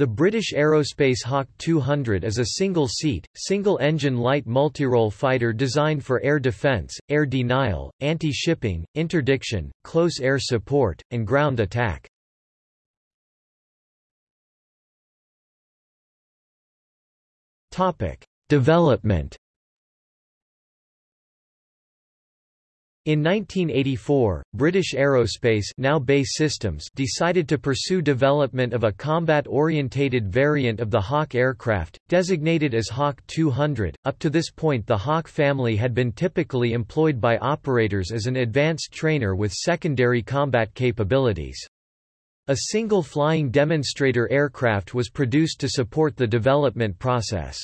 The British Aerospace Hawk 200 is a single-seat, single-engine light multirole fighter designed for air defence, air denial, anti-shipping, interdiction, close air support, and ground attack. Development In 1984, British Aerospace now BAE Systems decided to pursue development of a combat-orientated variant of the Hawk aircraft, designated as Hawk 200. Up to this point the Hawk family had been typically employed by operators as an advanced trainer with secondary combat capabilities. A single flying demonstrator aircraft was produced to support the development process.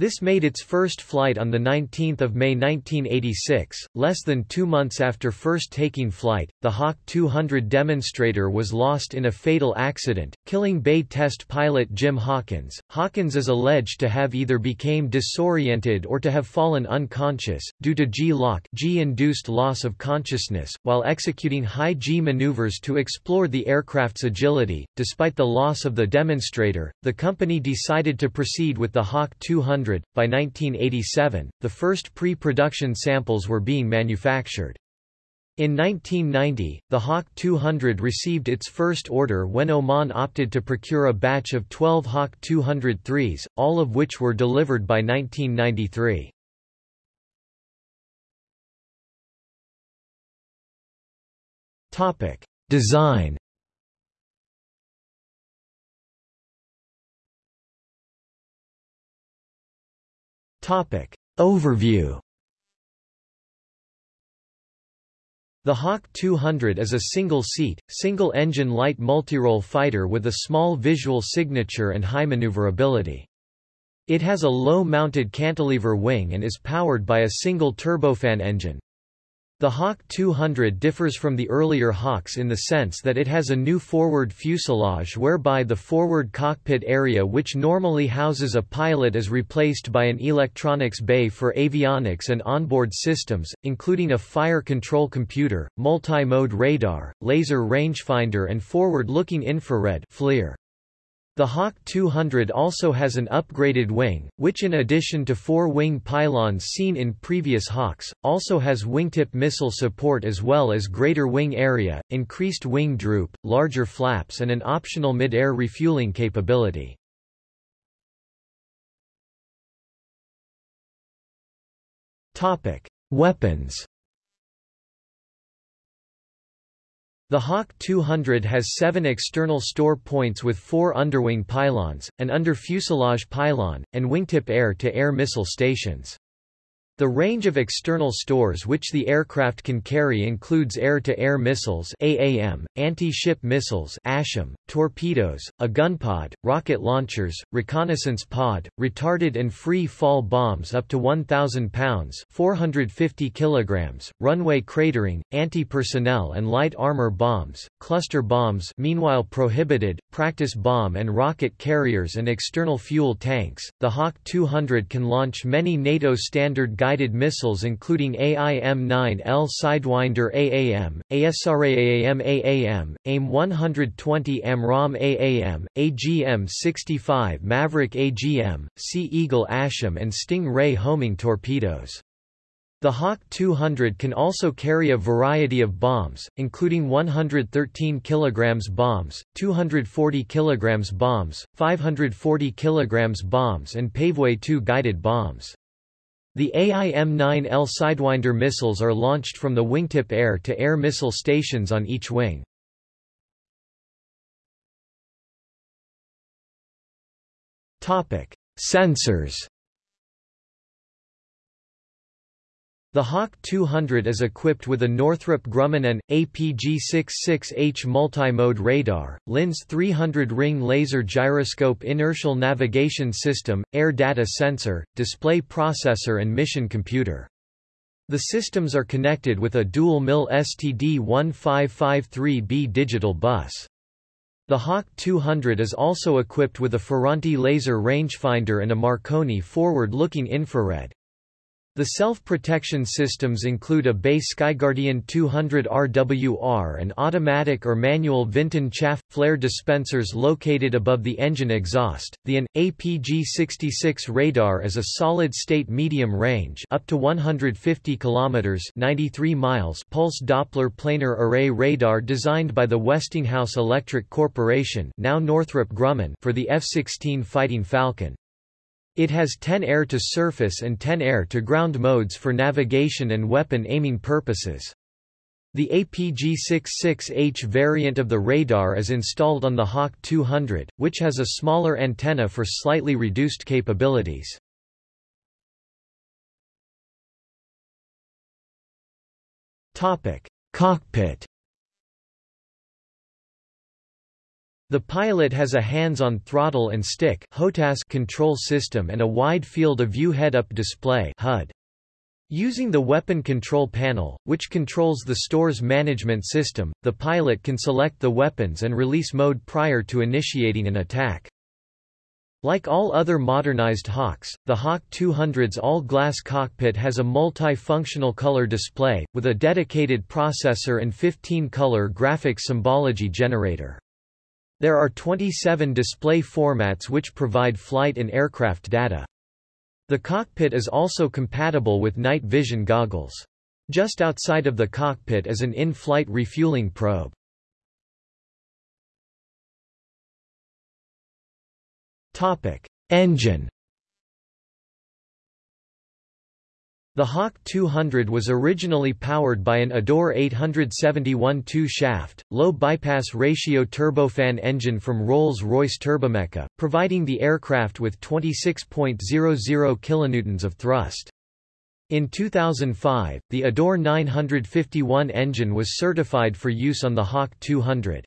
This made its first flight on 19 May 1986. Less than two months after first taking flight, the Hawk 200 demonstrator was lost in a fatal accident, killing BAe test pilot Jim Hawkins. Hawkins is alleged to have either became disoriented or to have fallen unconscious, due to G-LOC G-induced loss of consciousness, while executing high G maneuvers to explore the aircraft's agility. Despite the loss of the demonstrator, the company decided to proceed with the Hawk 200 by 1987, the first pre-production samples were being manufactured. In 1990, the Hawk 200 received its first order when Oman opted to procure a batch of 12 Hawk 203s, all of which were delivered by 1993. Design Topic. Overview The Hawk 200 is a single-seat, single-engine light multirole fighter with a small visual signature and high maneuverability. It has a low-mounted cantilever wing and is powered by a single turbofan engine. The Hawk 200 differs from the earlier Hawks in the sense that it has a new forward fuselage whereby the forward cockpit area which normally houses a pilot is replaced by an electronics bay for avionics and onboard systems, including a fire control computer, multi-mode radar, laser rangefinder and forward-looking infrared FLIR. The Hawk 200 also has an upgraded wing, which in addition to four wing pylons seen in previous Hawks, also has wingtip missile support as well as greater wing area, increased wing droop, larger flaps and an optional mid-air refueling capability. Weapons The Hawk 200 has seven external store points with four underwing pylons, an under-fuselage pylon, and wingtip air-to-air -air missile stations. The range of external stores which the aircraft can carry includes air-to-air -air missiles AAM, anti-ship missiles ASHM, torpedoes, a gun pod, rocket launchers, reconnaissance pod, retarded and free fall bombs up to 1,000 pounds 450 kilograms, runway cratering, anti-personnel and light armor bombs, cluster bombs meanwhile prohibited, practice bomb and rocket carriers and external fuel tanks. The Hawk 200 can launch many NATO standard guided missiles including AIM-9L Sidewinder AAM, ASRAAM AAM, AIM-120 AMRAAM AAM, AGM-65 Maverick AGM, Sea Eagle ASHM and Sting Ray homing torpedoes. The Hawk 200 can also carry a variety of bombs, including 113 kg bombs, 240 kg bombs, 540 kg bombs and Paveway 2 guided bombs. The AIM-9L Sidewinder missiles are launched from the wingtip air-to-air -air missile stations on each wing. Sensors The Hawk 200 is equipped with a Northrop Grumman AN, APG-66H multi-mode radar, LINS 300 ring laser gyroscope inertial navigation system, air data sensor, display processor and mission computer. The systems are connected with a dual-MIL STD1553B digital bus. The Hawk 200 is also equipped with a Ferranti laser rangefinder and a Marconi forward-looking infrared. The self-protection systems include a BAe Skyguardian 200 RWR and automatic or manual Vinten chaff flare dispensers located above the engine exhaust. The AN APG-66 radar is a solid-state medium-range up to 150 kilometers (93 miles) pulse Doppler planar array radar designed by the Westinghouse Electric Corporation, now Northrop Grumman, for the F-16 Fighting Falcon. It has 10 air-to-surface and 10 air-to-ground modes for navigation and weapon aiming purposes. The APG-66H variant of the radar is installed on the Hawk 200, which has a smaller antenna for slightly reduced capabilities. Topic: Cockpit The pilot has a hands-on throttle and stick control system and a wide field of view head-up display HUD. Using the weapon control panel, which controls the store's management system, the pilot can select the weapons and release mode prior to initiating an attack. Like all other modernized Hawks, the Hawk 200's all-glass cockpit has a multi-functional color display, with a dedicated processor and 15-color graphic symbology generator. There are 27 display formats which provide flight and aircraft data. The cockpit is also compatible with night vision goggles. Just outside of the cockpit is an in-flight refueling probe. Topic: Engine The Hawk 200 was originally powered by an Adour 871 two-shaft, low-bypass ratio turbofan engine from Rolls-Royce Turbomeca, providing the aircraft with 26.00 kilonewtons of thrust. In 2005, the Adour 951 engine was certified for use on the Hawk 200.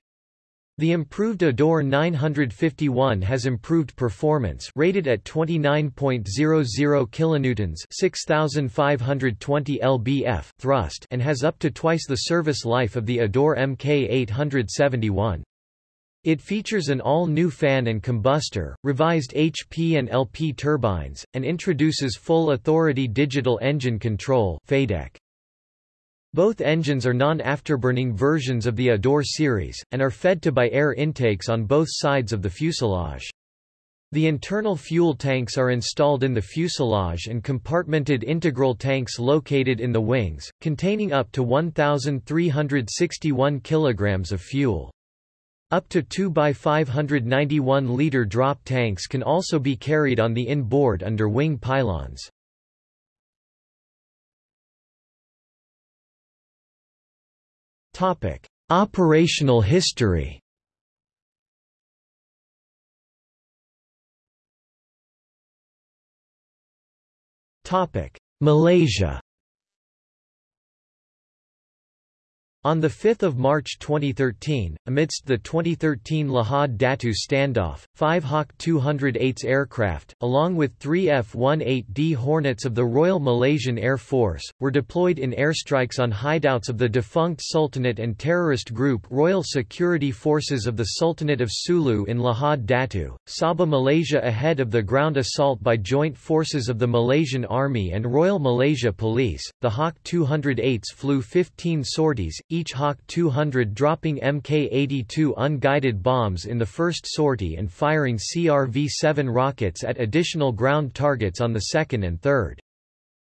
The improved Adour 951 has improved performance rated at 29.00 kilonewtons 6520 lbf thrust and has up to twice the service life of the Adour Mk871. It features an all-new fan and combustor, revised HP and LP turbines, and introduces full authority digital engine control FADEC. Both engines are non-afterburning versions of the Adour series, and are fed to by air intakes on both sides of the fuselage. The internal fuel tanks are installed in the fuselage and compartmented integral tanks located in the wings, containing up to 1,361 kg of fuel. Up to 2 by 591 liter drop tanks can also be carried on the inboard under wing pylons. Topic: Operational history. Topic: Malaysia. On 5 March 2013, amidst the 2013 Lahad Datu standoff, five Hawk 208's aircraft, along with three F-18D Hornets of the Royal Malaysian Air Force, were deployed in airstrikes on hideouts of the defunct Sultanate and terrorist group Royal Security Forces of the Sultanate of Sulu in Lahad Datu, Sabah Malaysia ahead of the ground assault by joint forces of the Malaysian Army and Royal Malaysia Police. The Hawk 208s flew 15 sorties, each Hawk 200 dropping Mk-82 unguided bombs in the first sortie and firing CRV-7 rockets at additional ground targets on the second and third.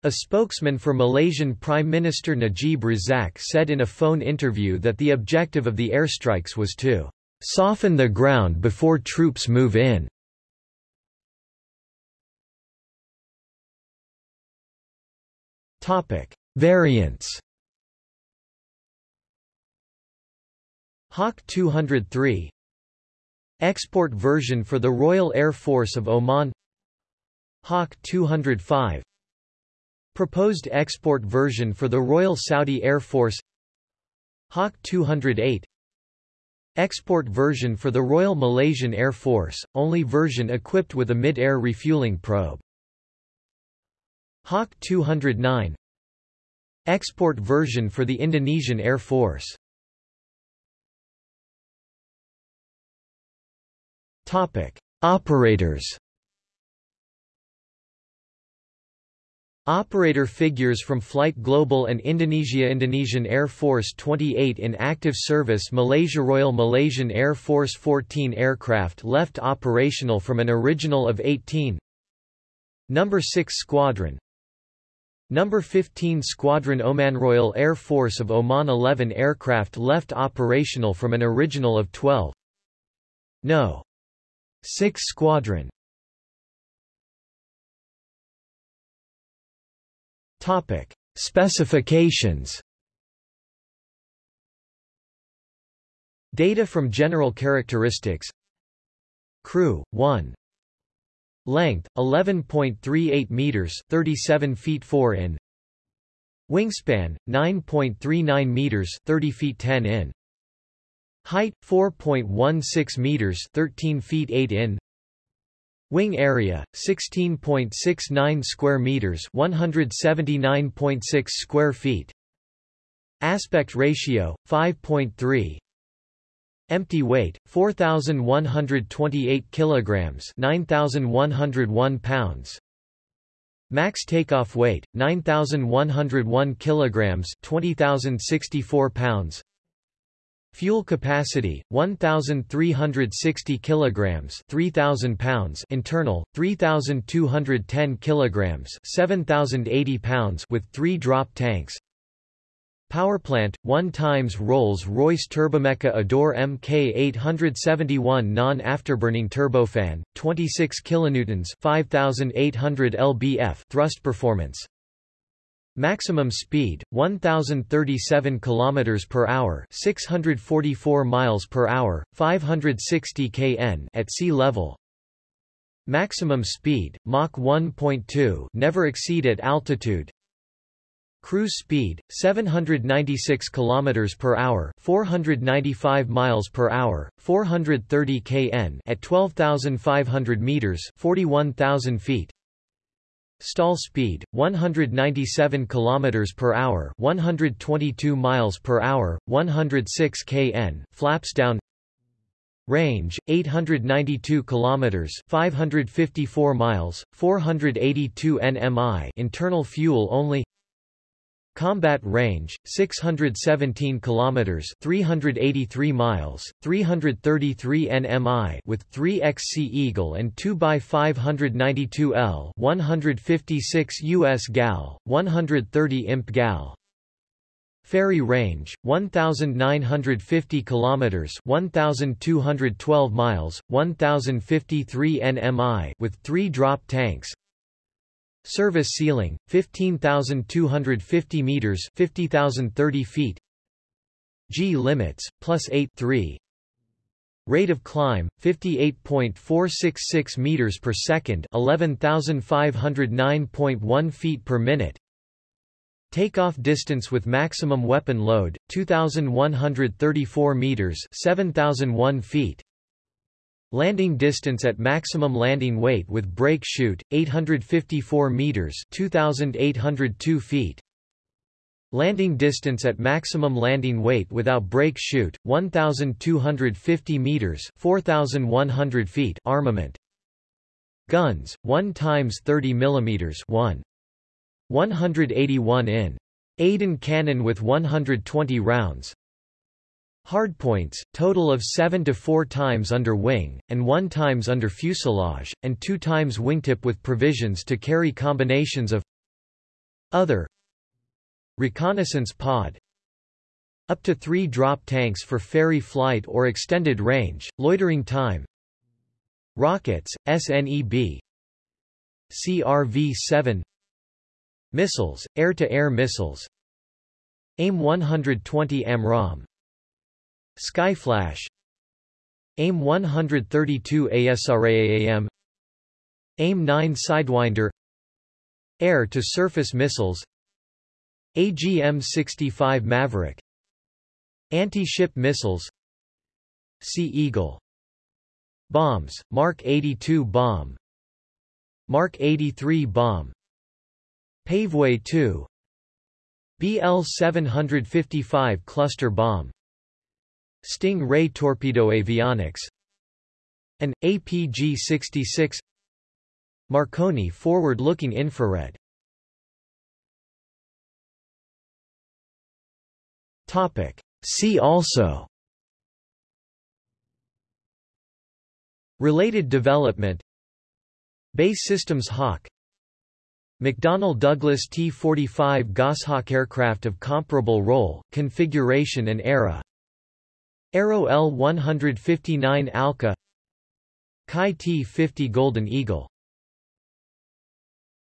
A spokesman for Malaysian Prime Minister Najib Razak said in a phone interview that the objective of the airstrikes was to soften the ground before troops move in. Topic: Variants Hawk 203 Export version for the Royal Air Force of Oman. Hawk 205 Proposed export version for the Royal Saudi Air Force. Hawk 208 Export version for the Royal Malaysian Air Force, only version equipped with a mid-air refueling probe. Hawk 209 Export version for the Indonesian Air Force Topic: Operators. Operator figures from Flight Global and Indonesia Indonesian Air Force 28 in active service Malaysia Royal Malaysian Air Force 14 aircraft left operational from an original of 18 Number 6 Squadron Number 15 Squadron Oman Royal Air Force of Oman 11 aircraft left operational from an original of 12 No. 6 Squadron. Topic. Specifications. Data from general characteristics. Crew 1 Length 11.38 meters 37 feet 4 in. Wingspan 9.39 meters 30 feet 10 in Height 4.16 meters 13 feet 8 in Wing area 16.69 square meters, 179.6 square feet. Aspect ratio 5.3. Empty weight 4128 kilograms, 9101 pounds. Max takeoff weight 9101 kilograms, 20064 pounds. Fuel capacity 1360 kilograms 3000 pounds. Internal 3210 kilograms 7080 pounds with 3 drop tanks. Powerplant 1 times Rolls-Royce Turbomeca Adour Mk871 non-afterburning turbofan 26 kilonewtons 5800 lbf thrust performance Maximum speed 1037 km per hour, 644 miles per hour, 560 kn at sea level. Maximum speed Mach 1.2 never exceed at altitude. Cruise speed 796 km per hour, 495 miles per hour, 430 kn at 12500 meters, 41000 feet. Stall speed 197 km per hour, 122 miles per hour, 106 kn, flaps down. Range 892 km, 554 miles, 482 nmi. Internal fuel only. Combat range 617 kilometers 383 miles 333 nmi with 3 XC Eagle and 2 x 592 L 156 US gal 130 imp gal. Ferry range 1950 kilometers 1212 miles 1053 nmi with 3 drop tanks Service ceiling, 15,250 meters 50,030 feet. G limits, plus 8 3 Rate of climb, 58.466 meters per second 11,509.1 feet per minute. Takeoff distance with maximum weapon load, 2,134 meters 7,001 feet Landing distance at maximum landing weight with brake chute 854 meters 2802 feet. Landing distance at maximum landing weight without brake chute 1250 meters 4100 feet armament. Guns 1 times 30 millimeters 1 181 in. Aden cannon with 120 rounds Hardpoints, total of 7 to 4 times under wing, and 1 times under fuselage, and 2 times wingtip with provisions to carry combinations of Other Reconnaissance pod Up to 3 drop tanks for ferry flight or extended range, loitering time Rockets, SNEB CRV-7 Missiles, air-to-air -air missiles AIM-120 AMRAAM Skyflash. AIM 132 ASRAAM AIM-9 Sidewinder. Air-to-surface missiles. AGM-65 Maverick. Anti-ship missiles. Sea Eagle. Bombs, Mark 82 bomb. Mark 83 bomb. Paveway 2 BL-755 cluster bomb Sting Ray Torpedo Avionics An APG-66 Marconi Forward-Looking Infrared. Topic. See also. Related development. BAE Systems Hawk. McDonnell Douglas T-45 Goshawk aircraft of comparable role, configuration and era. Aero L-159 Alca. Kai T-50 Golden Eagle